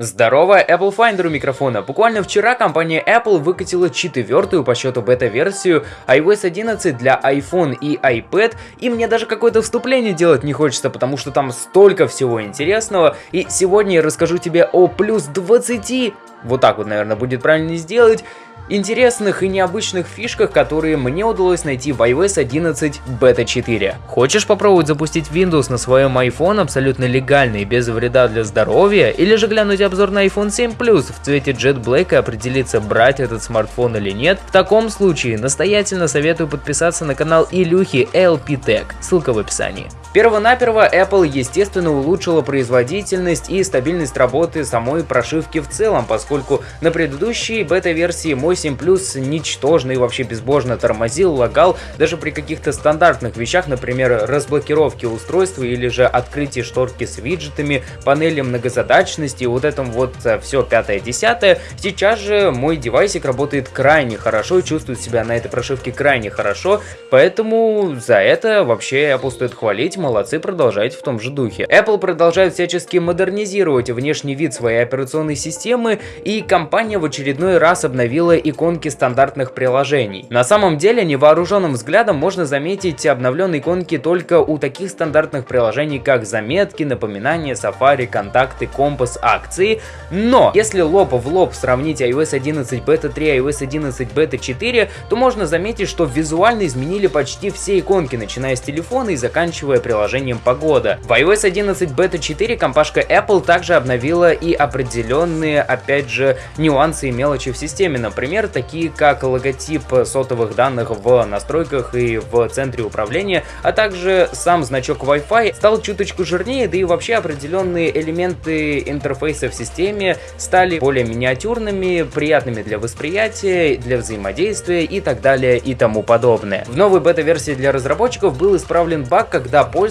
Здорово, Apple Finder у микрофона. Буквально вчера компания Apple выкатила четвертую по счету бета-версию iOS 11 для iPhone и iPad, и мне даже какое-то вступление делать не хочется, потому что там столько всего интересного, и сегодня я расскажу тебе о плюс 20, вот так вот, наверное, будет правильно сделать, интересных и необычных фишках, которые мне удалось найти в iOS 11 Beta 4. Хочешь попробовать запустить Windows на своем iPhone абсолютно легально и без вреда для здоровья? Или же глянуть обзор на iPhone 7 Plus в цвете Jet Black и определиться, брать этот смартфон или нет? В таком случае настоятельно советую подписаться на канал Илюхи LP Tech, ссылка в описании. Первонаперво Apple, естественно, улучшила производительность и стабильность работы самой прошивки в целом, поскольку на предыдущей бета-версии мой 7 Plus ничтожно и вообще безбожно тормозил, лагал даже при каких-то стандартных вещах, например, разблокировке устройства или же открытии шторки с виджетами, панели многозадачности, вот этом вот э, все пятое-десятое. Сейчас же мой девайсик работает крайне хорошо, чувствует себя на этой прошивке крайне хорошо, поэтому за это вообще Apple стоит хвалить молодцы, продолжайте в том же духе. Apple продолжает всячески модернизировать внешний вид своей операционной системы, и компания в очередной раз обновила иконки стандартных приложений. На самом деле, невооруженным взглядом можно заметить обновленные иконки только у таких стандартных приложений, как заметки, напоминания, Safari, контакты, компас, акции. Но, если лоб в лоб сравнить iOS 11 Beta 3 и iOS 11 Beta 4, то можно заметить, что визуально изменили почти все иконки, начиная с телефона и заканчивая приложением приложением «Погода». В iOS 11 Beta 4 компашка Apple также обновила и определенные, опять же, нюансы и мелочи в системе. Например, такие как логотип сотовых данных в настройках и в центре управления, а также сам значок Wi-Fi стал чуточку жирнее, да и вообще определенные элементы интерфейса в системе стали более миниатюрными, приятными для восприятия, для взаимодействия и так далее и тому подобное. В новой бета-версии для разработчиков был исправлен баг, когда пользователь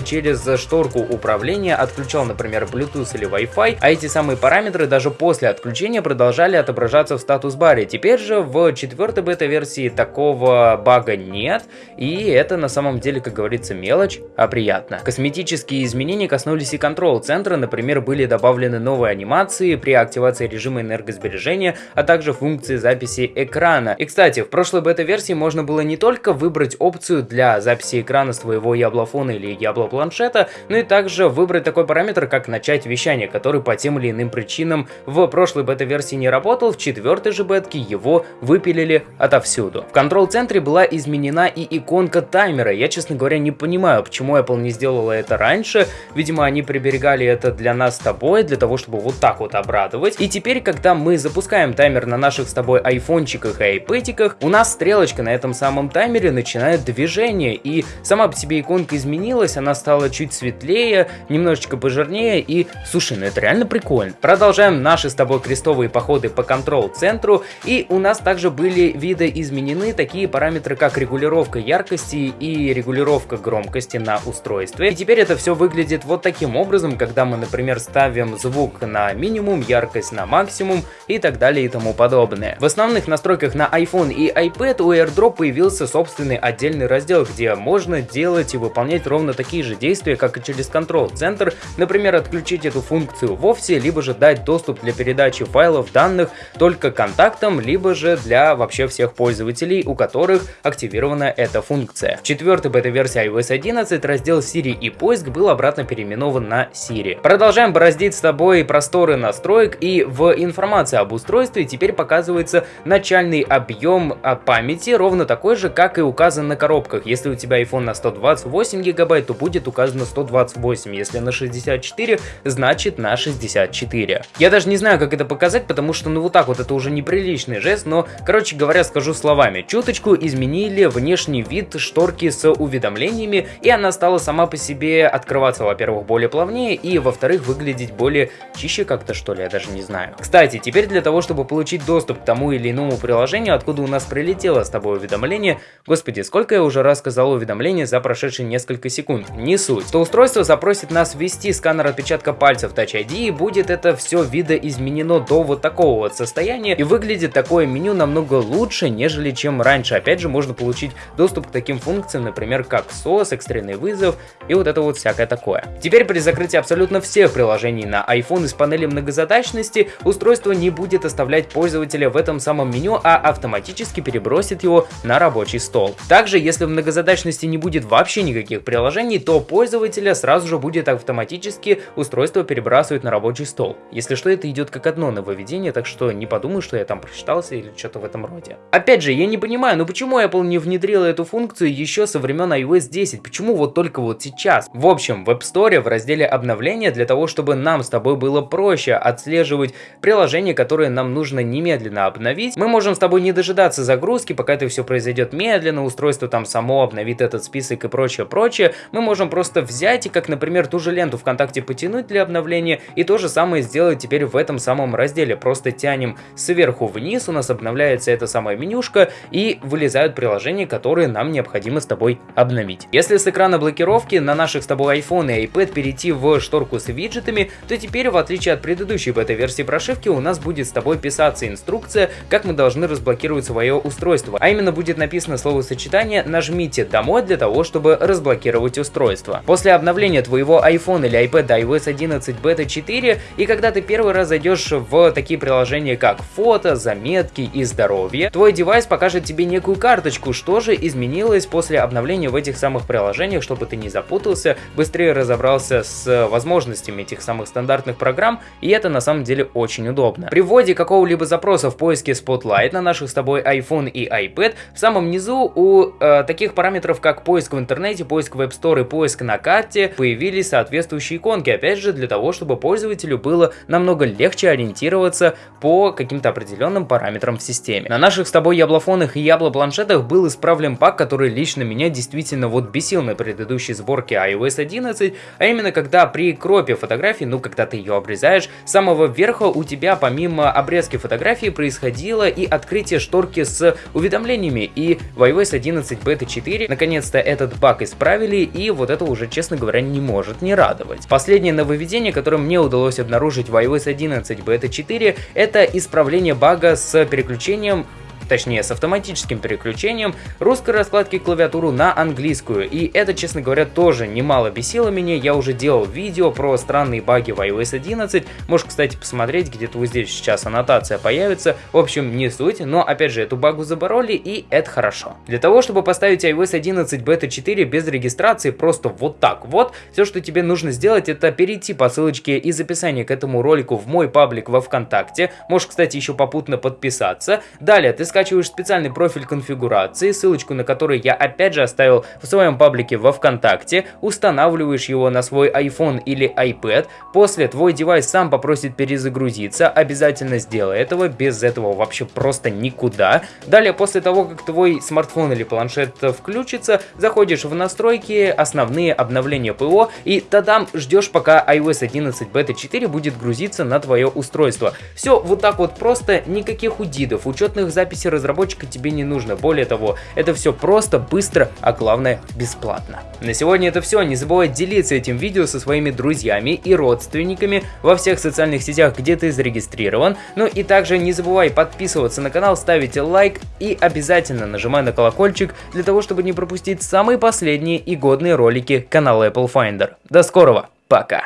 через шторку управления отключал, например, Bluetooth или Wi-Fi, а эти самые параметры даже после отключения продолжали отображаться в статус-баре. Теперь же в четвертой бета-версии такого бага нет, и это на самом деле, как говорится, мелочь, а приятно. Косметические изменения коснулись и контрол-центра, например, были добавлены новые анимации при активации режима энергосбережения, а также функции записи экрана. И, кстати, в прошлой бета-версии можно было не только выбрать опцию для записи экрана с твоего яблофона или Diablo планшета, ну и также выбрать такой параметр, как начать вещание, который по тем или иным причинам в прошлой бета-версии не работал, в четвертой же бетке его выпилили отовсюду. В контрол-центре была изменена и иконка таймера, я, честно говоря, не понимаю, почему Apple не сделала это раньше, видимо, они приберегали это для нас с тобой, для того, чтобы вот так вот обрадовать. И теперь, когда мы запускаем таймер на наших с тобой айфончиках и айпэтиках, у нас стрелочка на этом самом таймере начинает движение, и сама по себе иконка изменилась изменилась, она стала чуть светлее, немножечко пожирнее и, слушай, ну это реально прикольно. Продолжаем наши с тобой крестовые походы по контрол-центру и у нас также были виды изменены такие параметры, как регулировка яркости и регулировка громкости на устройстве. И теперь это все выглядит вот таким образом, когда мы, например, ставим звук на минимум, яркость на максимум и так далее и тому подобное. В основных настройках на iPhone и iPad у AirDrop появился собственный отдельный раздел, где можно делать и выполнять ровно такие же действия, как и через контрол-центр, например, отключить эту функцию вовсе, либо же дать доступ для передачи файлов данных только контактам, либо же для вообще всех пользователей, у которых активирована эта функция. В четвертой бета-версии iOS 11 раздел Siri и поиск был обратно переименован на Siri. Продолжаем бороздить с тобой просторы настроек и в информации об устройстве теперь показывается начальный объем а, памяти, ровно такой же, как и указан на коробках. Если у тебя iPhone на 128 гигабайт, гигабайт, то будет указано 128. Если на 64, значит на 64. Я даже не знаю, как это показать, потому что ну вот так вот это уже неприличный жест, но, короче говоря, скажу словами. Чуточку изменили внешний вид шторки с уведомлениями, и она стала сама по себе открываться, во-первых, более плавнее, и, во-вторых, выглядеть более чище как-то, что ли, я даже не знаю. Кстати, теперь для того, чтобы получить доступ к тому или иному приложению, откуда у нас прилетело с тобой уведомление, господи, сколько я уже раз сказал уведомление за прошедшие несколько секунд, не суть. То устройство запросит нас ввести сканер отпечатка пальцев Touch ID и будет это все видоизменено до вот такого вот состояния и выглядит такое меню намного лучше, нежели чем раньше. Опять же, можно получить доступ к таким функциям, например, как SOS, экстренный вызов и вот это вот всякое такое. Теперь при закрытии абсолютно всех приложений на iPhone из панели многозадачности устройство не будет оставлять пользователя в этом самом меню, а автоматически перебросит его на рабочий стол. Также, если в многозадачности не будет вообще никаких приложений, то пользователя сразу же будет автоматически устройство перебрасывать на рабочий стол. Если что, это идет как одно нововведение, так что не подумай, что я там прочитался или что-то в этом роде. Опять же, я не понимаю, ну почему Apple не внедрила эту функцию еще со времен iOS 10? Почему вот только вот сейчас? В общем, в App Store в разделе обновления для того, чтобы нам с тобой было проще отслеживать приложения, которые нам нужно немедленно обновить, мы можем с тобой не дожидаться загрузки, пока это все произойдет медленно, устройство там само обновит этот список и прочее, прочее. Мы можем просто взять и, как, например, ту же ленту ВКонтакте потянуть для обновления и то же самое сделать теперь в этом самом разделе. Просто тянем сверху вниз, у нас обновляется эта самая менюшка и вылезают приложения, которые нам необходимо с тобой обновить. Если с экрана блокировки на наших с тобой iPhone и iPad перейти в шторку с виджетами, то теперь, в отличие от предыдущей бета-версии прошивки, у нас будет с тобой писаться инструкция, как мы должны разблокировать свое устройство. А именно будет написано словосочетание «нажмите домой» для того, чтобы разблокировать устройство. После обновления твоего iPhone или iPad iOS 11 Beta 4 и когда ты первый раз зайдешь в такие приложения как фото, заметки и здоровье, твой девайс покажет тебе некую карточку, что же изменилось после обновления в этих самых приложениях, чтобы ты не запутался, быстрее разобрался с возможностями этих самых стандартных программ, и это на самом деле очень удобно. При вводе какого-либо запроса в поиске Spotlight на наших с тобой iPhone и iPad, в самом низу у э, таких параметров, как поиск в интернете, поиск в App Store и поиск на карте, появились соответствующие иконки, опять же, для того, чтобы пользователю было намного легче ориентироваться по каким-то определенным параметрам в системе. На наших с тобой яблофонах и яблопланшетах был исправлен баг, который лично меня действительно вот бесил на предыдущей сборке iOS 11, а именно когда при кропе фотографии, ну когда ты ее обрезаешь, с самого верха у тебя помимо обрезки фотографии происходило и открытие шторки с уведомлениями, и в iOS 11 Beta 4 наконец-то этот баг исправили, и вот это уже, честно говоря, не может не радовать. Последнее нововведение, которое мне удалось обнаружить в iOS 11 Beta 4, это исправление бага с переключением точнее с автоматическим переключением русской раскладки клавиатуру на английскую. И это, честно говоря, тоже немало бесило меня. Я уже делал видео про странные баги в iOS 11. Можешь, кстати, посмотреть, где-то вот здесь сейчас аннотация появится. В общем, не суть, но опять же, эту багу забороли и это хорошо. Для того, чтобы поставить iOS 11 Beta 4 без регистрации, просто вот так вот, все, что тебе нужно сделать, это перейти по ссылочке из описания к этому ролику в мой паблик во Вконтакте. Можешь, кстати, еще попутно подписаться. Далее ты скачиваешь скачиваешь специальный профиль конфигурации, ссылочку на который я опять же оставил в своем паблике во Вконтакте, устанавливаешь его на свой iPhone или iPad, после твой девайс сам попросит перезагрузиться, обязательно сделай этого, без этого вообще просто никуда. Далее, после того, как твой смартфон или планшет включится, заходишь в настройки, основные обновления ПО, и тогда ждешь, пока iOS 11 Beta 4 будет грузиться на твое устройство. Все вот так вот просто, никаких удидов, учетных записей разработчика тебе не нужно. Более того, это все просто, быстро, а главное бесплатно. На сегодня это все. Не забывай делиться этим видео со своими друзьями и родственниками во всех социальных сетях, где ты зарегистрирован. Ну и также не забывай подписываться на канал, ставить лайк и обязательно нажимай на колокольчик для того, чтобы не пропустить самые последние и годные ролики канала Apple Finder. До скорого, пока!